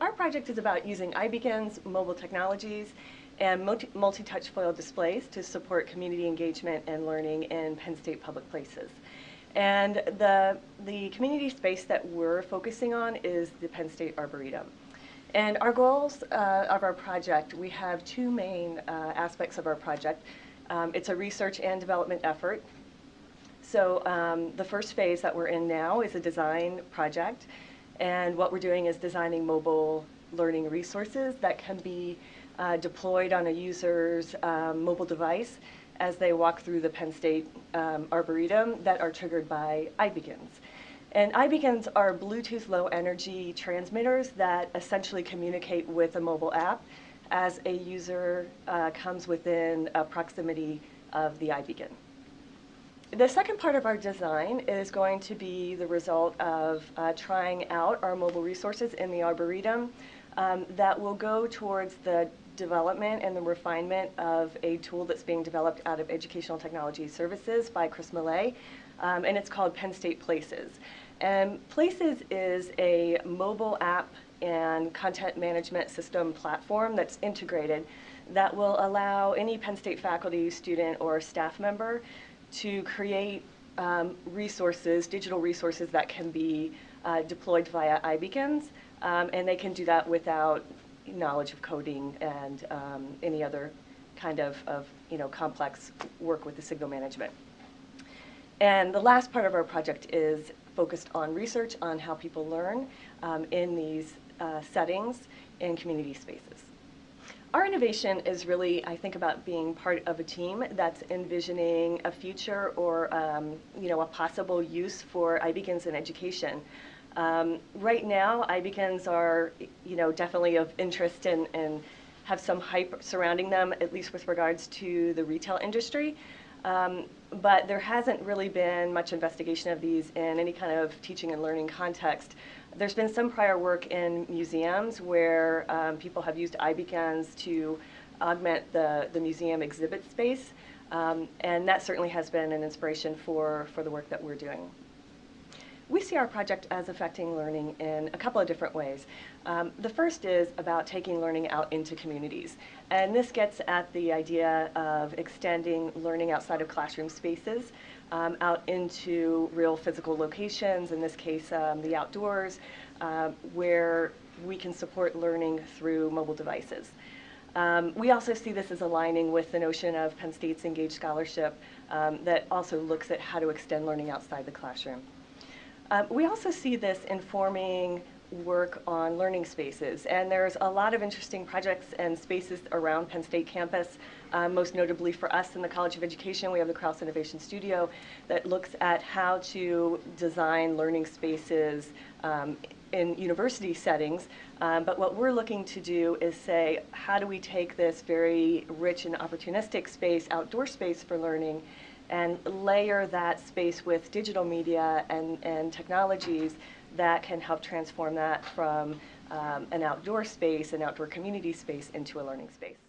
our project is about using iBeacons, mobile technologies, and multi- multi-touch foil displays to support community engagement and learning in Penn State public places. And the, the community space that we're focusing on is the Penn State Arboretum. And our goals uh, of our project, we have two main uh, aspects of our project. Um, it's a research and development effort. So um, the first phase that we're in now is a design project. And what we're doing is designing mobile learning resources that can be uh, deployed on a user's um, mobile device as they walk through the Penn State um, Arboretum that are triggered by iBeacons. And iBeacons are Bluetooth low energy transmitters that essentially communicate with a mobile app as a user uh, comes within a proximity of the iBeacon. The second part of our design is going to be the result of uh, trying out our mobile resources in the Arboretum um, that will go towards the development and the refinement of a tool that's being developed out of Educational Technology Services by Chris Millay, um, and it's called Penn State Places. And Places is a mobile app and content management system platform that's integrated that will allow any Penn State faculty, student, or staff member to create um, resources, digital resources that can be uh, deployed via iBeacons, um, and they can do that without knowledge of coding and um, any other kind of, of you know, complex work with the signal management. And the last part of our project is focused on research on how people learn um, in these uh, settings in community spaces. Our innovation is really, I think, about being part of a team that's envisioning a future or, um, you know, a possible use for iBeacons in education. Um, right now, iBeacons are, you know, definitely of interest and, and have some hype surrounding them, at least with regards to the retail industry. Um, but there hasn't really been much investigation of these in any kind of teaching and learning context. There's been some prior work in museums where um, people have used iBeacons to augment the, the museum exhibit space, um, and that certainly has been an inspiration for, for the work that we're doing. We see our project as affecting learning in a couple of different ways. Um, the first is about taking learning out into communities. And this gets at the idea of extending learning outside of classroom spaces um, out into real physical locations, in this case um, the outdoors, uh, where we can support learning through mobile devices. Um, we also see this as aligning with the notion of Penn State's Engaged Scholarship um, that also looks at how to extend learning outside the classroom. Um, we also see this informing work on learning spaces, and there's a lot of interesting projects and spaces around Penn State campus. Um, most notably for us in the College of Education, we have the Krause Innovation Studio that looks at how to design learning spaces um, in university settings. Um, but what we're looking to do is say, how do we take this very rich and opportunistic space, outdoor space for learning, and layer that space with digital media and, and technologies that can help transform that from um, an outdoor space, an outdoor community space, into a learning space.